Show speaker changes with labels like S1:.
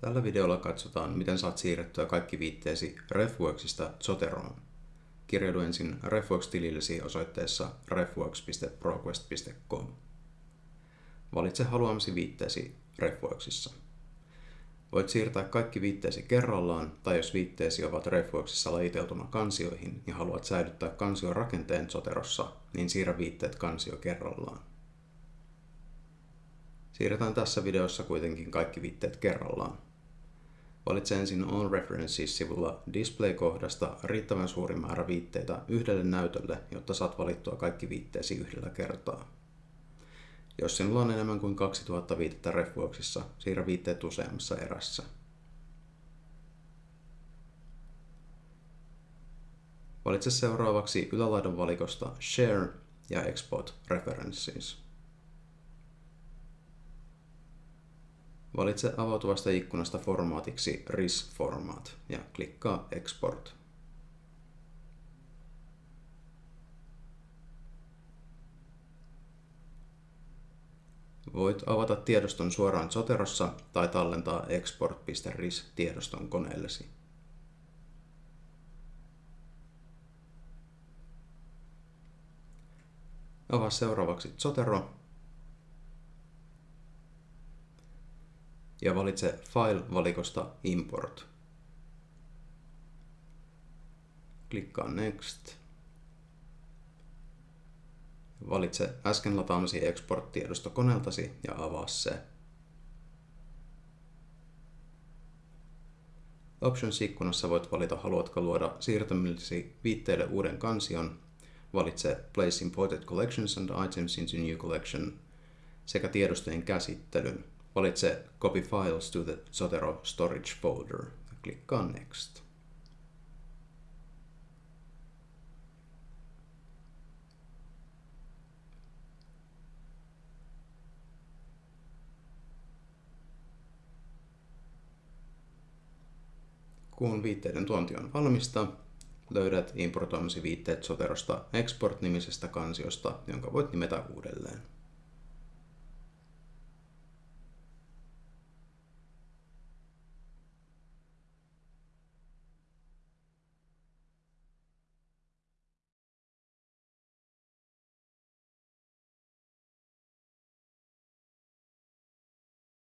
S1: Tällä videolla katsotaan, miten saat siirrettyä kaikki viitteesi RefWorksista Zoteroon. Kirjaudu ensin RefWorks-tilillesi osoitteessa refworks.proquest.com. Valitse haluamasi viitteesi RefWorksissa. Voit siirtää kaikki viitteesi kerrallaan, tai jos viitteesi ovat RefWorksissa lajiteltuna kansioihin ja haluat säilyttää kansion rakenteen Zoterossa, niin siirrä viitteet kansio kerrallaan. Siirretään tässä videossa kuitenkin kaikki viitteet kerrallaan. Valitse ensin All References-sivulla Display-kohdasta riittävän suuri määrä viitteitä yhdelle näytölle, jotta saat valittua kaikki viitteesi yhdellä kertaa. Jos sinulla on enemmän kuin 2000 viitettä Refworksissa, siirrä viitteet useammassa erässä. Valitse seuraavaksi ylälaidan valikosta Share ja Export References. Valitse avautuvasta ikkunasta formaatiksi RIS Format ja klikkaa Export. Voit avata tiedoston suoraan Zoterossa tai tallentaa export.ris-tiedoston koneellesi. Avaa seuraavaksi Zotero ja valitse File-valikosta Import. Klikkaa Next. Valitse äsken lataamasi export-tiedosto koneeltasi ja avaa se. Options-ikkunassa voit valita, haluatko luoda siirtämillesi viitteille uuden kansion. Valitse Place Imported Collections and Items into New Collection sekä tiedostojen käsittelyn. Valitse Copy Files to the Zotero Storage Folder ja klikkaa Next. Kun viitteiden tuonti on valmista, löydät importoimasi viitteet Zoterosta Export-nimisestä kansiosta, jonka voit nimetä uudelleen.